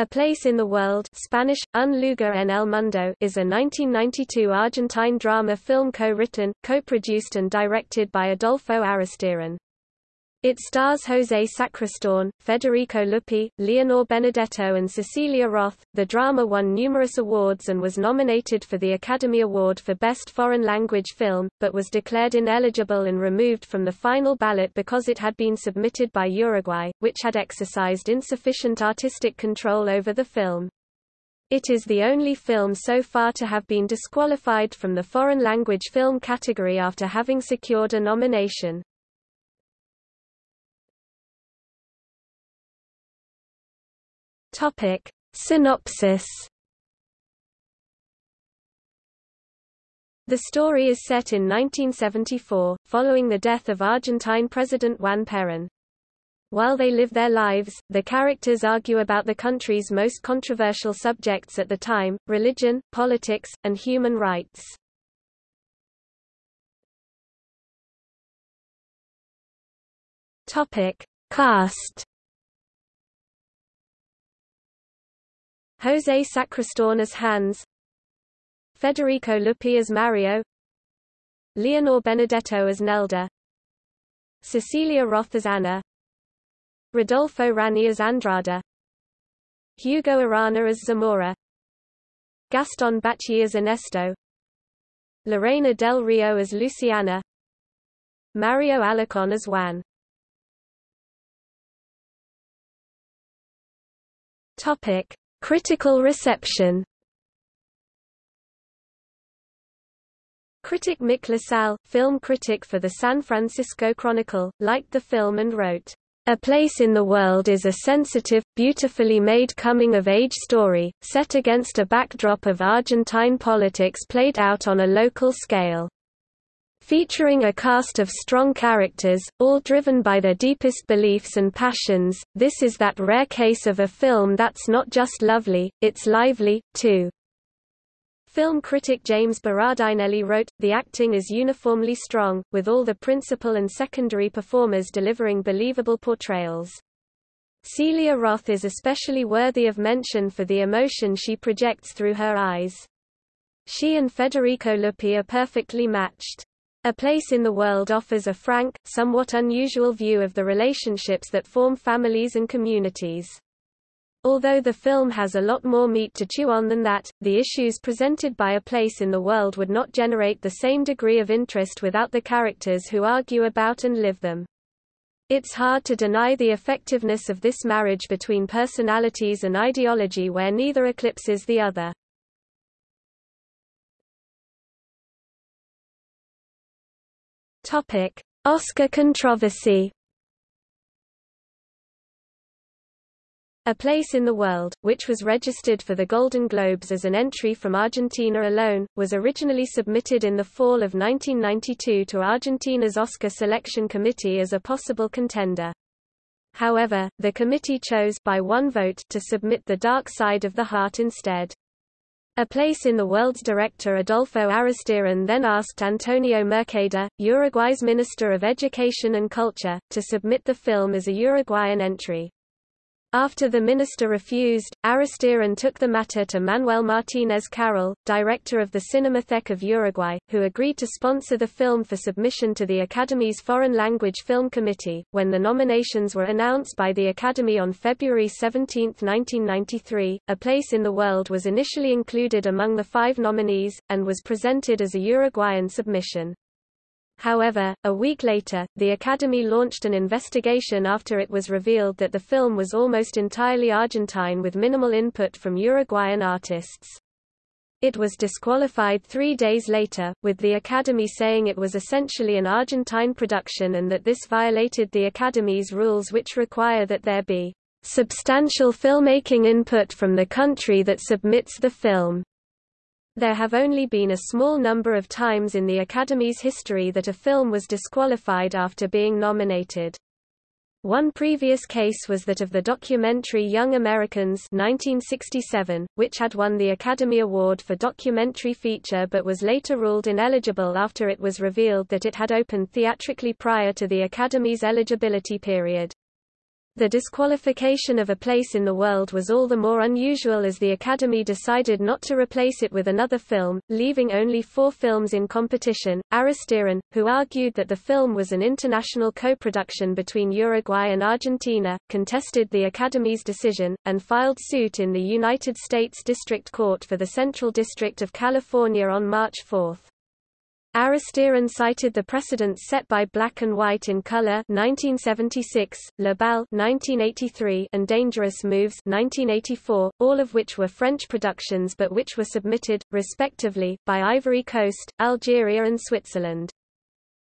A Place in the World Spanish, Un lugar en el mundo is a 1992 Argentine drama film co-written, co-produced and directed by Adolfo Aristarain. It stars José Sacristán, Federico Luppi, Leonor Benedetto and Cecilia Roth. The drama won numerous awards and was nominated for the Academy Award for Best Foreign Language Film, but was declared ineligible and removed from the final ballot because it had been submitted by Uruguay, which had exercised insufficient artistic control over the film. It is the only film so far to have been disqualified from the foreign language film category after having secured a nomination. Topic. Synopsis The story is set in 1974, following the death of Argentine President Juan Perón. While they live their lives, the characters argue about the country's most controversial subjects at the time, religion, politics, and human rights. Topic. Cast José Sacristán as Hans Federico Luppi as Mario Leonor Benedetto as Nelda Cecilia Roth as Anna Rodolfo Ranni as Andrada Hugo Arana as Zamora Gaston Bacci as Ernesto Lorena del Rio as Luciana Mario Alarcón as Juan. Topic Critical reception Critic Mick LaSalle, film critic for the San Francisco Chronicle, liked the film and wrote, "...a Place in the World is a sensitive, beautifully made coming-of-age story, set against a backdrop of Argentine politics played out on a local scale." Featuring a cast of strong characters, all driven by their deepest beliefs and passions, this is that rare case of a film that's not just lovely, it's lively, too. Film critic James Berardinelli wrote, The acting is uniformly strong, with all the principal and secondary performers delivering believable portrayals. Celia Roth is especially worthy of mention for the emotion she projects through her eyes. She and Federico Luppi are perfectly matched. A Place in the World offers a frank, somewhat unusual view of the relationships that form families and communities. Although the film has a lot more meat to chew on than that, the issues presented by A Place in the World would not generate the same degree of interest without the characters who argue about and live them. It's hard to deny the effectiveness of this marriage between personalities and ideology where neither eclipses the other. Topic: Oscar controversy. A Place in the World, which was registered for the Golden Globes as an entry from Argentina alone, was originally submitted in the fall of 1992 to Argentina's Oscar Selection Committee as a possible contender. However, the committee chose by one vote to submit The Dark Side of the Heart instead. A Place in the World's director Adolfo Aristarain then asked Antonio Mercader, Uruguay's Minister of Education and Culture, to submit the film as a Uruguayan entry. After the minister refused, Aristarain took the matter to Manuel Martínez Carril, director of the Cinematheque of Uruguay, who agreed to sponsor the film for submission to the Academy's Foreign Language Film Committee. When the nominations were announced by the Academy on February 17, 1993, A Place in the World was initially included among the five nominees, and was presented as a Uruguayan submission. However, a week later, the Academy launched an investigation after it was revealed that the film was almost entirely Argentine with minimal input from Uruguayan artists. It was disqualified three days later, with the Academy saying it was essentially an Argentine production and that this violated the Academy's rules which require that there be substantial filmmaking input from the country that submits the film. There have only been a small number of times in the Academy's history that a film was disqualified after being nominated. One previous case was that of the documentary Young Americans 1967, which had won the Academy Award for Documentary Feature but was later ruled ineligible after it was revealed that it had opened theatrically prior to the Academy's eligibility period. The disqualification of A Place in the World was all the more unusual as the Academy decided not to replace it with another film, leaving only four films in competition. Aristarain, who argued that the film was an international co-production between Uruguay and Argentina, contested the Academy's decision, and filed suit in the United States District Court for the Central District of California on March 4. Aristarain cited the precedents set by Black and White in Color 1976, Le Bal 1983, and Dangerous Moves 1984, all of which were French productions but which were submitted, respectively, by Ivory Coast, Algeria and Switzerland.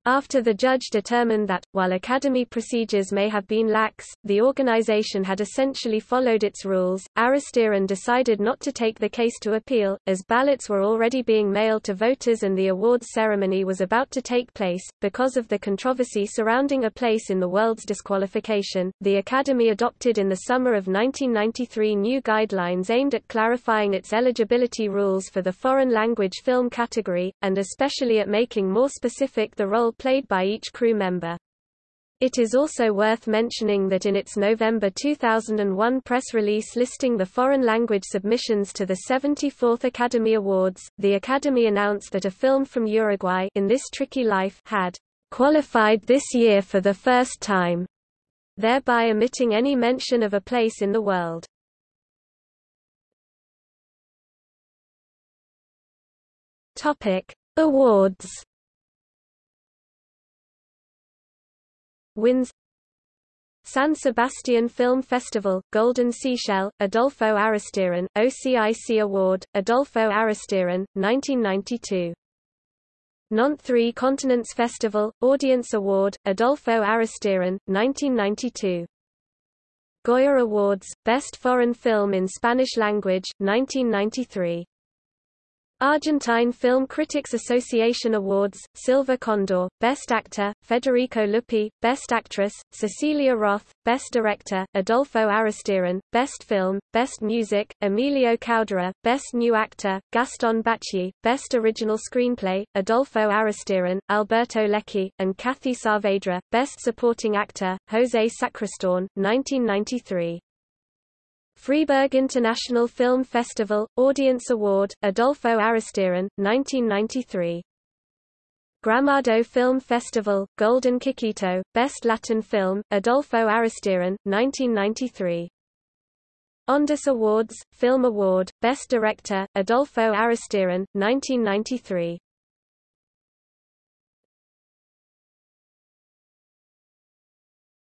After the judge determined that, while Academy procedures may have been lax, the organization had essentially followed its rules, Aristarain decided not to take the case to appeal, as ballots were already being mailed to voters and the awards ceremony was about to take place. Because of the controversy surrounding a place in the world's disqualification, the Academy adopted in the summer of 1993 new guidelines aimed at clarifying its eligibility rules for the foreign language film category, and especially at making more specific the role played by each crew member. It is also worth mentioning that in its November 2001 press release listing the foreign language submissions to the 74th Academy Awards, the Academy announced that a film from Uruguay in This Tricky Life had qualified this year for the first time, thereby omitting any mention of a place in the world. Topic: Awards Wins San Sebastian Film Festival, Golden Seashell, Adolfo Aristarain, OCIC Award, Adolfo Aristarain, 1992. Nantes Three Continents Festival, Audience Award, Adolfo Aristarain, 1992. Goya Awards, Best Foreign Film in Spanish Language, 1993. Argentine Film Critics Association Awards, Silver Condor, Best Actor, Federico Luppi, Best Actress, Cecilia Roth, Best Director, Adolfo Aristarain, Best Film, Best Music, Emilio Kauderer, Best New Actor, Gaston Bacci, Best Original Screenplay, Adolfo Aristarain, Alberto Lecchi, and Kathy Saavedra, Best Supporting Actor, José Sacristán, 1993. Freiburg International Film Festival, Audience Award, Adolfo Aristarain, 1993. Gramado Film Festival, Golden Kikito, Best Latin Film, Adolfo Aristarain, 1993. Ondas Awards, Film Award, Best Director, Adolfo Aristarain, 1993.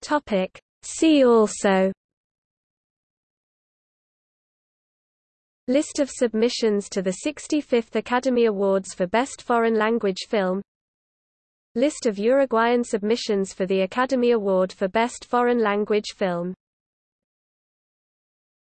Topic. See also List of submissions to the 65th Academy Awards for Best Foreign Language Film. List of Uruguayan submissions for the Academy Award for Best Foreign Language Film